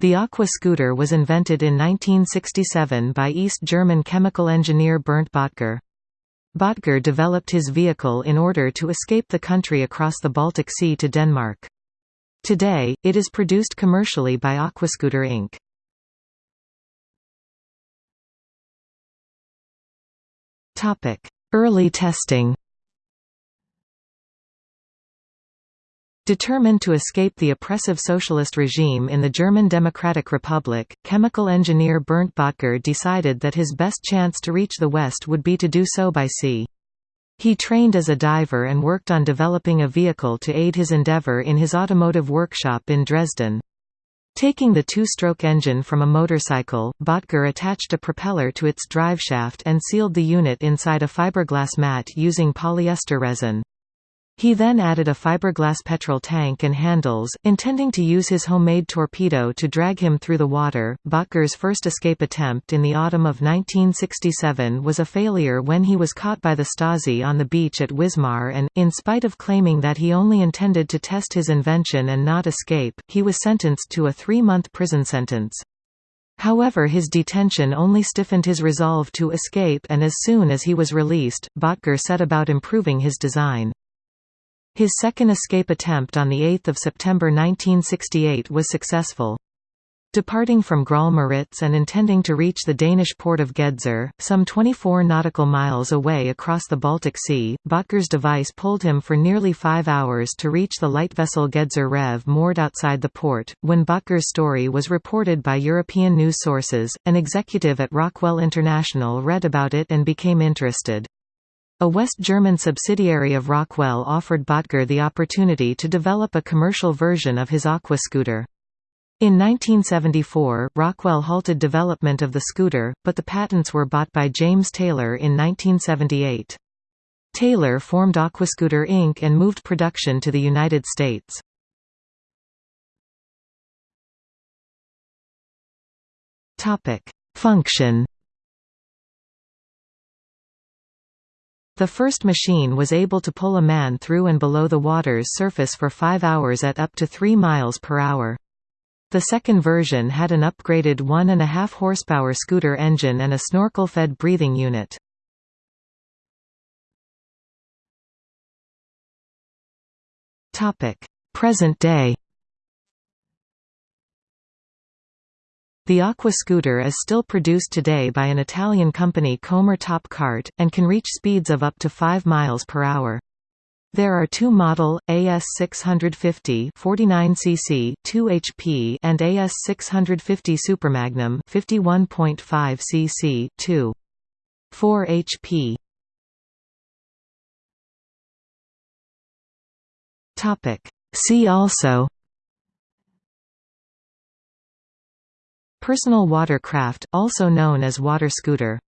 The Aqua scooter was invented in 1967 by East German chemical engineer Bernd Bottger. Bottger developed his vehicle in order to escape the country across the Baltic Sea to Denmark. Today, it is produced commercially by Aquascooter Inc. Early testing Determined to escape the oppressive socialist regime in the German Democratic Republic, chemical engineer Bernd Bottger decided that his best chance to reach the West would be to do so by sea. He trained as a diver and worked on developing a vehicle to aid his endeavor in his automotive workshop in Dresden. Taking the two-stroke engine from a motorcycle, Bottger attached a propeller to its driveshaft and sealed the unit inside a fiberglass mat using polyester resin. He then added a fiberglass petrol tank and handles, intending to use his homemade torpedo to drag him through the water. Bottger's first escape attempt in the autumn of 1967 was a failure when he was caught by the Stasi on the beach at Wismar and, in spite of claiming that he only intended to test his invention and not escape, he was sentenced to a three-month prison sentence. However his detention only stiffened his resolve to escape and as soon as he was released, Bottger set about improving his design. His second escape attempt on 8 September 1968 was successful. Departing from Graal Müritz and intending to reach the Danish port of Gedser, some 24 nautical miles away across the Baltic Sea, Bottger's device pulled him for nearly five hours to reach the light vessel Gedser Rev moored outside the port. When Bottger's story was reported by European news sources, an executive at Rockwell International read about it and became interested. A West German subsidiary of Rockwell offered Bottger the opportunity to develop a commercial version of his Aqua scooter. In 1974, Rockwell halted development of the scooter, but the patents were bought by James Taylor in 1978. Taylor formed Aquascooter Inc. and moved production to the United States. Function The first machine was able to pull a man through and below the water's surface for 5 hours at up to 3 miles per hour. The second version had an upgraded 1.5 horsepower scooter engine and a snorkel-fed breathing unit. Present day The Aqua scooter is still produced today by an Italian company Comer Top Kart, and can reach speeds of up to 5 miles per hour. There are two model, AS650 49cc 2 HP and AS650 Supermagnum 51.5 cc 2 4 HP. Topic See also Personal watercraft, also known as water scooter